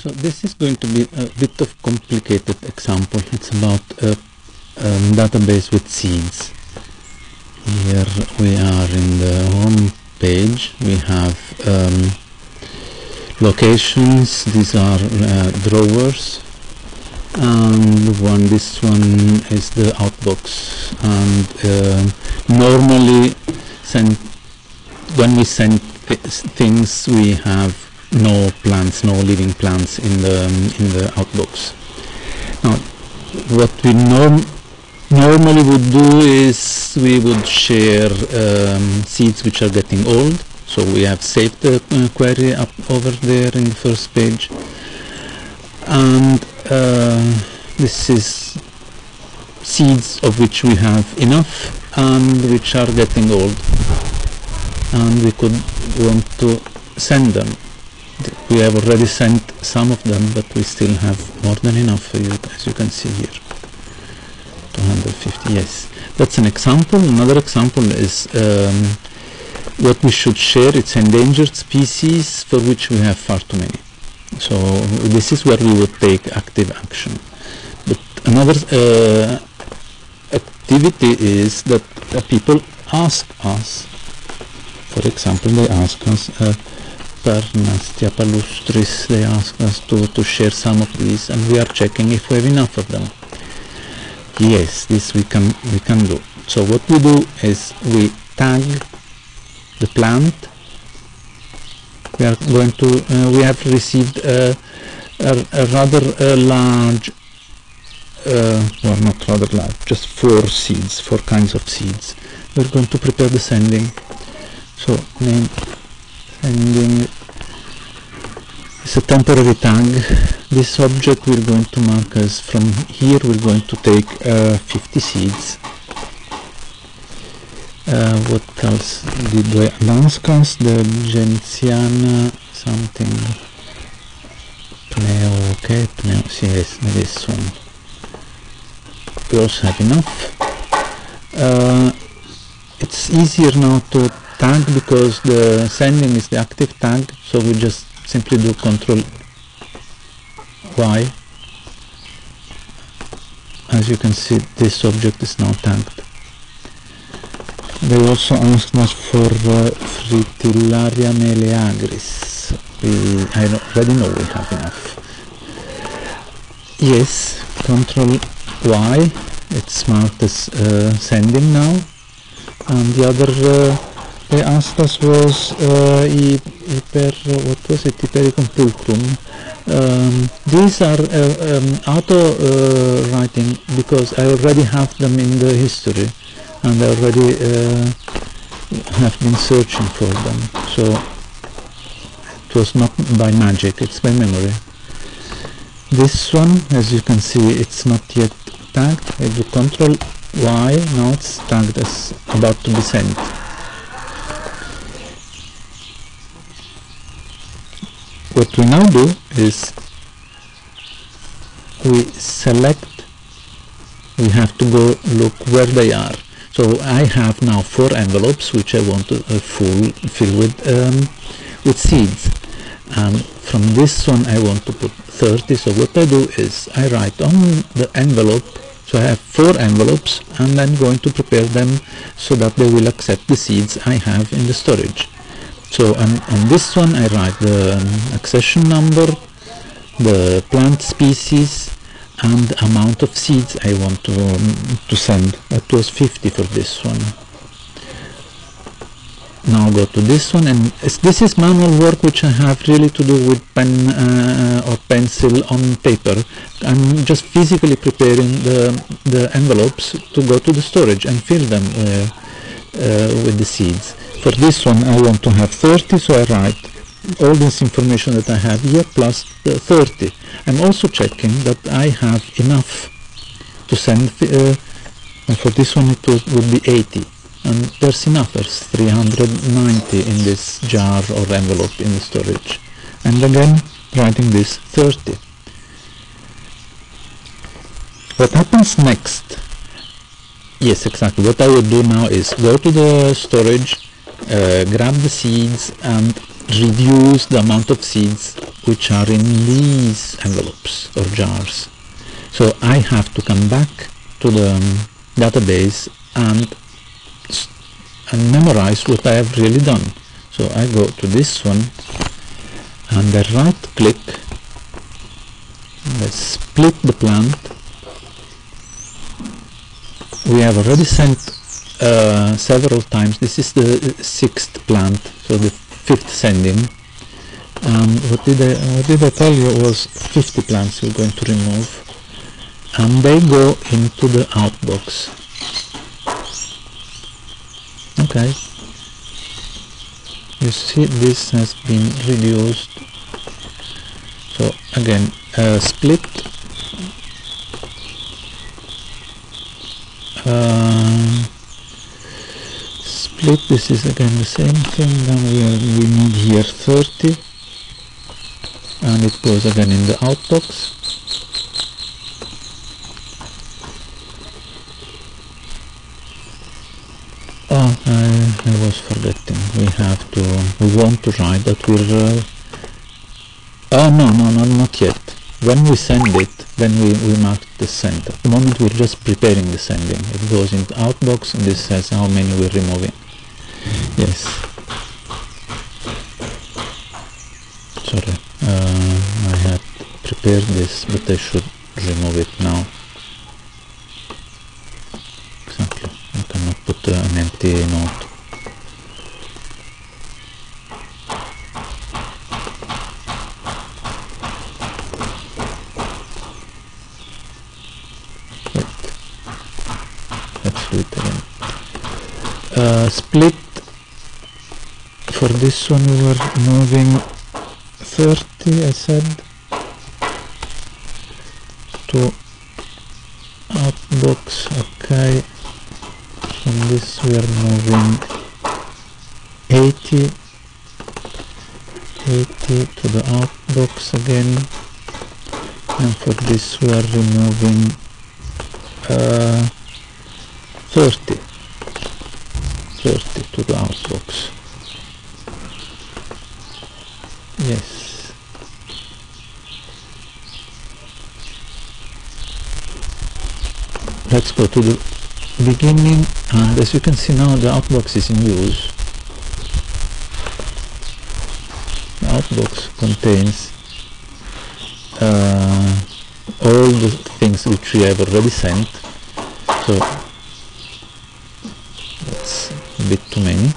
So this is going to be a bit of complicated example. It's about a um, database with seeds. Here we are in the home page. We have um, locations. These are uh, drawers. And one, this one is the outbox. And uh, normally, send, when we send things, we have no plants, no living plants in the in the outbox. Now, what we norm normally would do is we would share um, seeds which are getting old. So we have saved the uh, query up over there in the first page, and uh, this is seeds of which we have enough and which are getting old, and we could want to send them we have already sent some of them but we still have more than enough for you as you can see here. 250 yes. That's an example. Another example is um, what we should share. It's endangered species for which we have far too many. So this is where we would take active action. But another uh, activity is that uh, people ask us for example they ask us uh, Parnassia palustris, they ask us to, to share some of these and we are checking if we have enough of them. Yes, this we can, we can do. So what we do is we tag the plant. We are going to, uh, we have received a, a, a rather uh, large, uh, well not rather large, just four seeds, four kinds of seeds. We're going to prepare the sending. So name ending. Is a temporary tag this object we're going to mark as from here we're going to take uh, 50 seeds. Uh, what else did we Lanskas, the Gentiana something. Pneo, okay, Pneo, yes, this one. We also have enough. Uh, it's easier now to tag because the sending is the active tag so we just simply do control Y. As you can see this object is now tagged they also asked us for uh, Fritillaria meleagris. We, I already know we have enough. Yes control Y. It's marked as uh, sending now. And the other uh, they asked us was uh, per what was it Hypericum pulchrum um, these are uh, um, auto uh, writing because I already have them in the history and I already uh, have been searching for them. So it was not by magic it's by memory. This one as you can see it's not yet tagged. I do control Y now it's tagged as about to be sent what we now do is we select we have to go look where they are. So I have now four envelopes which I want to uh, full, fill with um, with seeds. And from this one I want to put 30 so what I do is I write on the envelope. So I have four envelopes and I'm going to prepare them so that they will accept the seeds I have in the storage so on, on this one I write the um, accession number, the plant species and the amount of seeds I want to, um, to send. That was 50 for this one. Now go to this one and this is manual work which I have really to do with pen uh, or pencil on paper. I'm just physically preparing the, the envelopes to go to the storage and fill them uh, uh, with the seeds for this one I want to have 30 so I write all this information that I have here plus 30 I'm also checking that I have enough to send uh, for this one it would be 80 and there's enough there's 390 in this jar or envelope in the storage. And again writing this 30 what happens next? Yes exactly. What I would do now is go to the storage uh, grab the seeds and reduce the amount of seeds which are in these envelopes or jars. So I have to come back to the um, database and, and memorize what I have really done. So I go to this one and I right click, let's split the plant. We have already sent uh, several times. This is the sixth plant, so the fifth sending. Um, what did I what did I tell you was 50 plants we're going to remove, and they go into the outbox. Okay. You see, this has been reduced. So again, uh, split. This is again the same thing. Then we, are, we need here 30 and it goes again in the outbox. Oh I, I was forgetting. We have to we want to write that we're uh, oh no no no not yet. When we send it then we, we mark the send at the moment we're just preparing the sending. It goes in the outbox and this says how many we're removing yes. Sorry uh, I had prepared this but I should remove it now. Exactly. I cannot put uh, an empty note. Wait. let's do it again. Uh, split for this one we were moving 30 I said to outbox. Okay. From this we are moving 80 80 to the outbox again. And for this we are removing uh, 30 30 to the outbox yes. Let's go to the beginning. And as you can see now the outbox is in use. The outbox contains uh, all the things which we have already sent. So that's a bit too many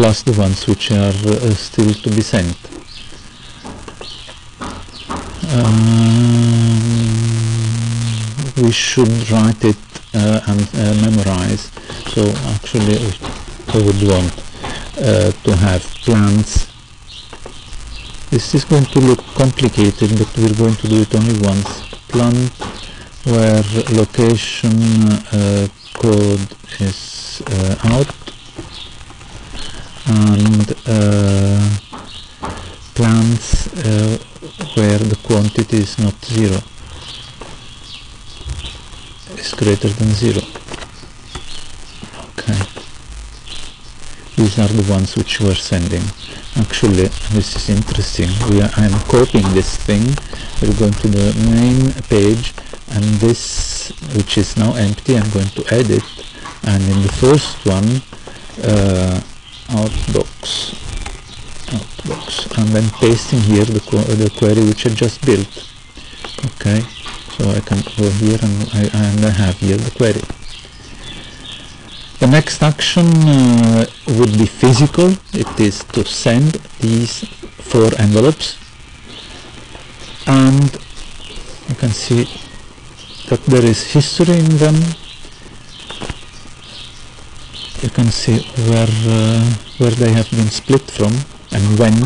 plus the ones which are uh, still to be sent. Um, we should write it uh, and uh, memorize. So actually I would want uh, to have plants this is going to look complicated but we're going to do it only once. Plant where location uh, code is uh, out and uh, plants uh, where the quantity is not zero. Is greater than zero. Okay. These are the ones which we're sending. Actually this is interesting. We are, I'm copying this thing. We're going to the main page and this which is now empty I'm going to edit. And in the first one uh, outbox. Outbox. And then pasting here the, qu the query which I just built. Okay. So I can go here and I, and I have here the query. The next action uh, would be physical. It is to send these four envelopes. And you can see that there is history in them you can see where uh, where they have been split from and when.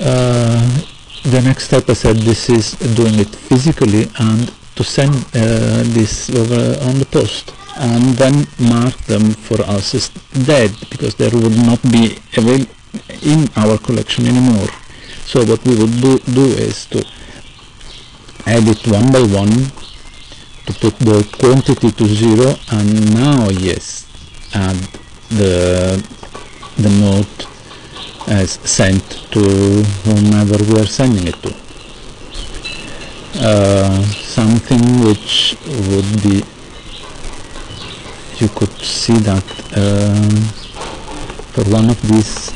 Uh, the next step I said this is doing it physically and to send uh, this over on the post and then mark them for us as dead because there would not be avail in our collection anymore. So what we would do, do is to add it one by one to put the quantity to zero and now yes add the the note as sent to whomever we are sending it to. Uh, something which would be you could see that um, for one of these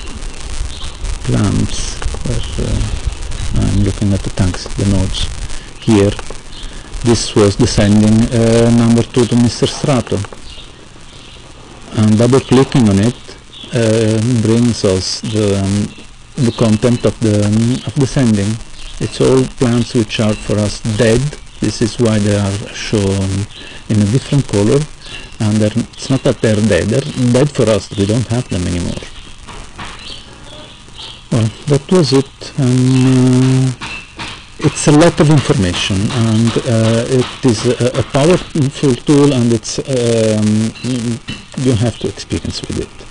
plants where uh, I'm looking at the tags, the nodes here this was the sending uh, number 2 to Mr. Strato. And double clicking on it uh, brings us the, um, the content of the, um, of the sending. It's all plants which are for us dead. This is why they are shown in a different color. And it's not that they're dead. They're dead for us we don't have them anymore. Well that was it. Um, it's a lot of information and uh, it is a, a, powerful tool and it's um, you have to experience with it